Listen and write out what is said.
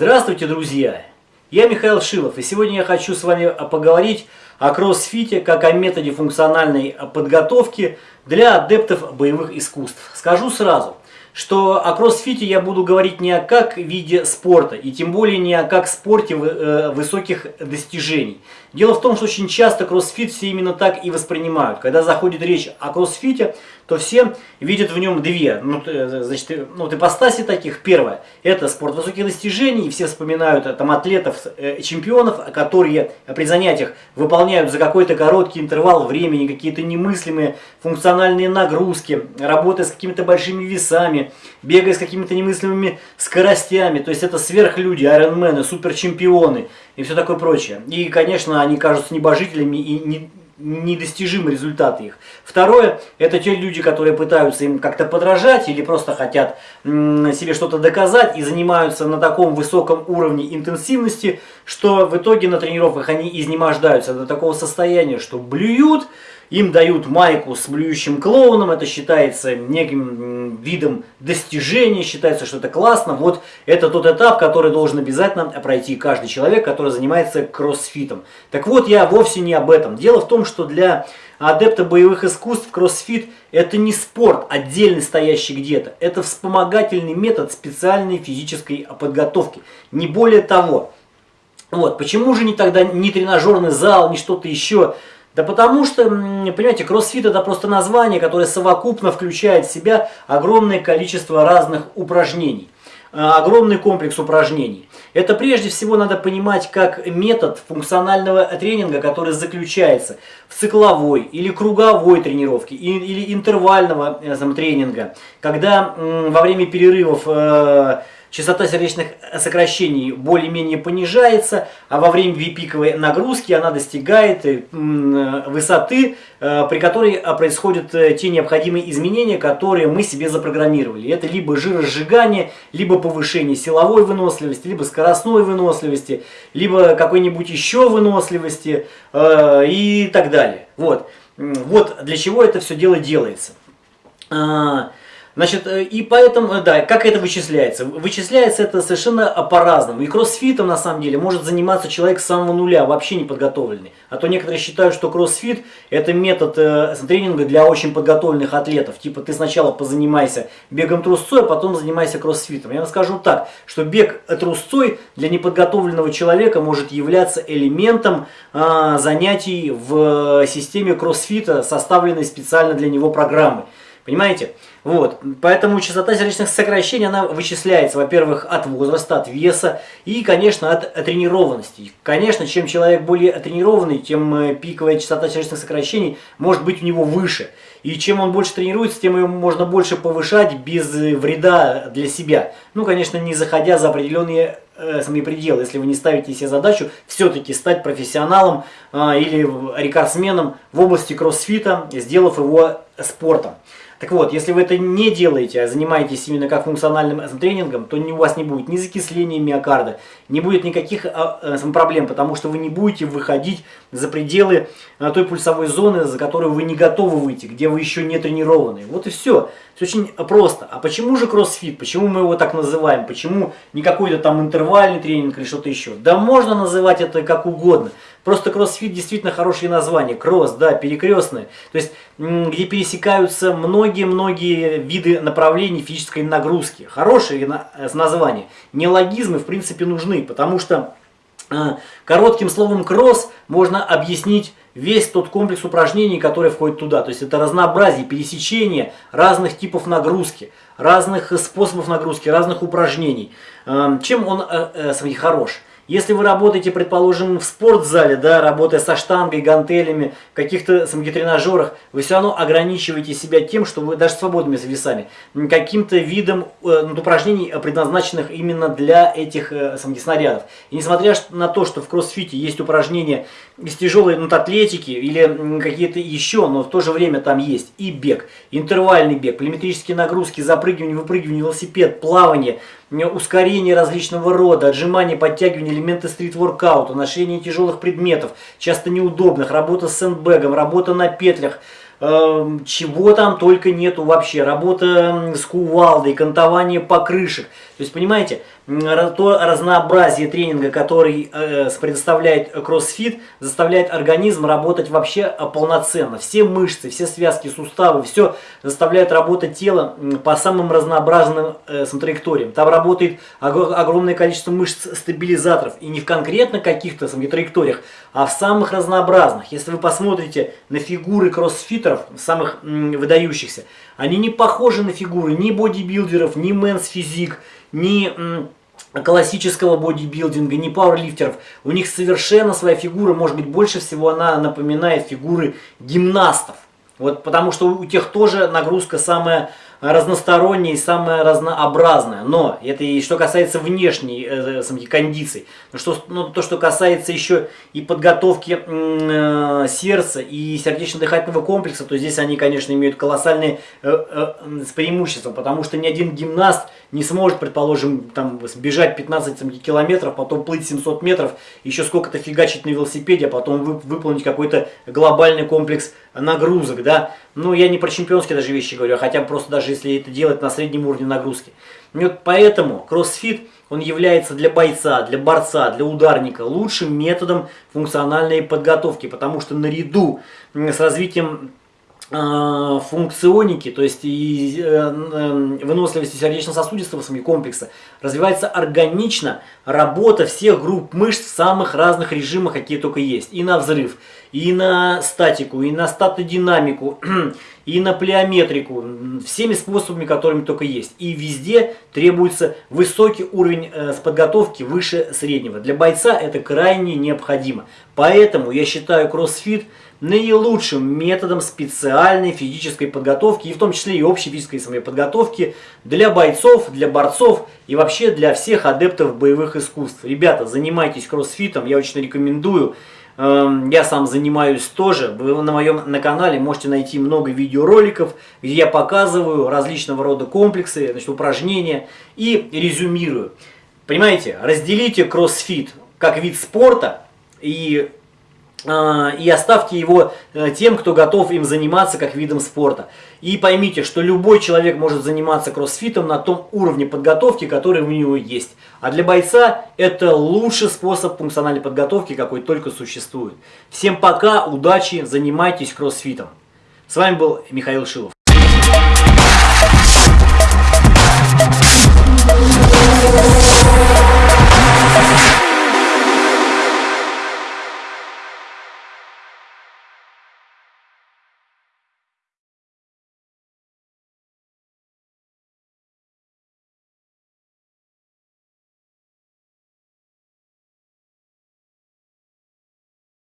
Здравствуйте, друзья! Я Михаил Шилов, и сегодня я хочу с вами поговорить о кроссфите как о методе функциональной подготовки для адептов боевых искусств. Скажу сразу, что о кроссфите я буду говорить не о как виде спорта, и тем более не о как спорте э, высоких достижений. Дело в том, что очень часто кроссфит все именно так и воспринимают. Когда заходит речь о кроссфите, то все видят в нем две ну, э, значит, ну, вот ипостаси таких. Первое – это спорт высоких достижений, все вспоминают э, там, атлетов, э, чемпионов, которые при занятиях выполняют за какой-то короткий интервал времени какие-то немыслимые функциональные нагрузки, работая с какими-то большими весами, бегая с какими-то немыслимыми скоростями. То есть это сверхлюди, айронмены, суперчемпионы и все такое прочее. И, конечно, они кажутся небожителями и не, недостижимы результаты их. Второе, это те люди, которые пытаются им как-то подражать или просто хотят себе что-то доказать и занимаются на таком высоком уровне интенсивности, что в итоге на тренировках они изнемождаются до такого состояния, что блюют, им дают майку с блюющим клоуном, это считается неким видом достижения, считается, что это классно. Вот это тот этап, который должен обязательно пройти каждый человек, который занимается кроссфитом. Так вот, я вовсе не об этом. Дело в том, что для адепта боевых искусств кроссфит это не спорт, отдельный стоящий где-то. Это вспомогательный метод специальной физической подготовки. Не более того. Вот, почему же не тогда не тренажерный зал, не что-то еще? Да потому что, понимаете, кроссфит это просто название, которое совокупно включает в себя огромное количество разных упражнений. Э, огромный комплекс упражнений. Это прежде всего надо понимать как метод функционального тренинга, который заключается в цикловой или круговой тренировке или интервального э, тренинга, когда во время перерывов э, частота сердечных сокращений более-менее понижается, а во время пиковой нагрузки она достигает э, высоты, э, при которой э, происходят те необходимые изменения, которые мы себе запрограммировали. Это либо жиросжигание, либо повышение силовой выносливости, либо скоростной выносливости, либо какой-нибудь еще выносливости и так далее. Вот. вот для чего это все дело делается. А, Значит, э, и поэтому, э, да, как это вычисляется? Вычисляется это совершенно по-разному. И кроссфитом, на самом деле, может заниматься человек с самого нуля, вообще не подготовленный. А то некоторые считают, что кроссфит – это метод э, тренинга для очень подготовленных атлетов. Типа ты сначала позанимайся бегом трусцой, а потом занимайся кроссфитом. Я вам скажу так, что бег трусцой для неподготовленного человека может являться элементом э, занятий в системе кроссфита, составленной специально для него программы. Понимаете? Вот. Поэтому частота сердечных сокращений, она вычисляется, во-первых, от возраста, от веса и, конечно, от тренированности. Конечно, чем человек более тренированный, тем э, пиковая частота сердечных сокращений может быть у него выше. И чем он больше тренируется, тем его можно больше повышать без э, вреда для себя. Ну, конечно, не заходя за определенные э, сами пределы, если вы не ставите себе задачу все-таки стать профессионалом э, или рекордсменом в области кроссфита, сделав его спортом. Так вот, если вы это не делаете, а занимаетесь именно как функциональным тренингом, то у вас не будет ни закисления миокарда, не будет никаких а, э, проблем, потому что вы не будете выходить за пределы той пульсовой зоны, за которую вы не готовы выйти, где вы еще не тренированы. Вот и все. Все очень просто. А почему же кроссфит? Почему мы его так называем? Почему не какой-то там интервальный тренинг или что-то еще? Да можно называть это как угодно. Просто кроссфит действительно хорошее название. Кросс, да, перекрестное. То есть, где пересекаются многие-многие виды направлений физической нагрузки. Хорошее э, название. Неологизмы, в принципе, нужны, потому что коротким словом кросс можно объяснить весь тот комплекс упражнений, который входит туда. То есть это разнообразие, пересечение разных типов нагрузки, разных способов нагрузки, разных упражнений. Э, чем он хорош? Если вы работаете, предположим, в спортзале, да, работая со штангой, гантелями, в каких-то тренажерах, вы все равно ограничиваете себя тем, что вы даже свободными весами, каким-то видом э, ну, упражнений, предназначенных именно для этих э, снарядов. И несмотря на то, что в кроссфите есть упражнения из тяжелой ну, атлетики или какие-то еще, но в то же время там есть и бег, интервальный бег, племетрические нагрузки, запрыгивание, выпрыгивание, велосипед, плавание – ускорение различного рода, отжимание, подтягивание, элементы стрит-воркаута, ношение тяжелых предметов, часто неудобных, работа с сэндбэгом, работа на петлях, чего там только нету вообще, работа с кувалдой, кантование покрышек. То есть, понимаете, то разнообразие тренинга, который э, предоставляет кроссфит, заставляет организм работать вообще э, полноценно. Все мышцы, все связки, суставы, все заставляет работать тело по самым разнообразным э, траекториям. Там работает огромное количество мышц-стабилизаторов. И не в конкретно каких-то траекториях, а в самых разнообразных. Если вы посмотрите на фигуры кроссфитеров, самых выдающихся, они не похожи на фигуры ни бодибилдеров, ни мэнс физик, ни классического бодибилдинга, ни пауэрлифтеров. У них совершенно своя фигура, может быть, больше всего она напоминает фигуры гимнастов. Вот потому что у тех тоже нагрузка самая разносторонняя и самая разнообразная. Но это и что касается внешней э, э кондиций. Но что, ну, то, что касается еще и подготовки э, сердца и сердечно-дыхательного комплекса, то здесь они, конечно, имеют колоссальные э, э, преимущества, потому что ни один гимнаст не сможет, предположим, там, бежать 15 километров, потом плыть 700 метров, еще сколько-то фигачить на велосипеде, а потом вы, выполнить какой-то глобальный комплекс нагрузок, да. Ну, я не про чемпионские даже вещи говорю, а хотя бы просто даже если это делать на среднем уровне нагрузки. И вот поэтому кроссфит, он является для бойца, для борца, для ударника лучшим методом функциональной подготовки, потому что наряду с развитием Э, функционики, то есть и э, выносливости сердечно-сосудистого комплекса, развивается органично работа всех групп мышц в самых разных режимах, какие только есть. И на взрыв, и на статику, и на статодинамику, и на плеометрику, всеми способами, которыми только есть. И везде требуется высокий уровень э, подготовки выше среднего. Для бойца это крайне необходимо. Поэтому я считаю кроссфит наилучшим методом специальной физической подготовки, и в том числе и общей физической самой подготовки для бойцов, для борцов и вообще для всех адептов боевых искусств. Ребята, занимайтесь кроссфитом, я очень рекомендую. Эм, я сам занимаюсь тоже. Вы на моем на канале можете найти много видеороликов, где я показываю различного рода комплексы, значит, упражнения и резюмирую. Понимаете, разделите кроссфит как вид спорта и и оставьте его э, тем, кто готов им заниматься как видом спорта. И поймите, что любой человек может заниматься кроссфитом на том уровне подготовки, который у него есть. А для бойца это лучший способ функциональной подготовки, какой только существует. Всем пока, удачи, занимайтесь кроссфитом. С вами был Михаил Шилов.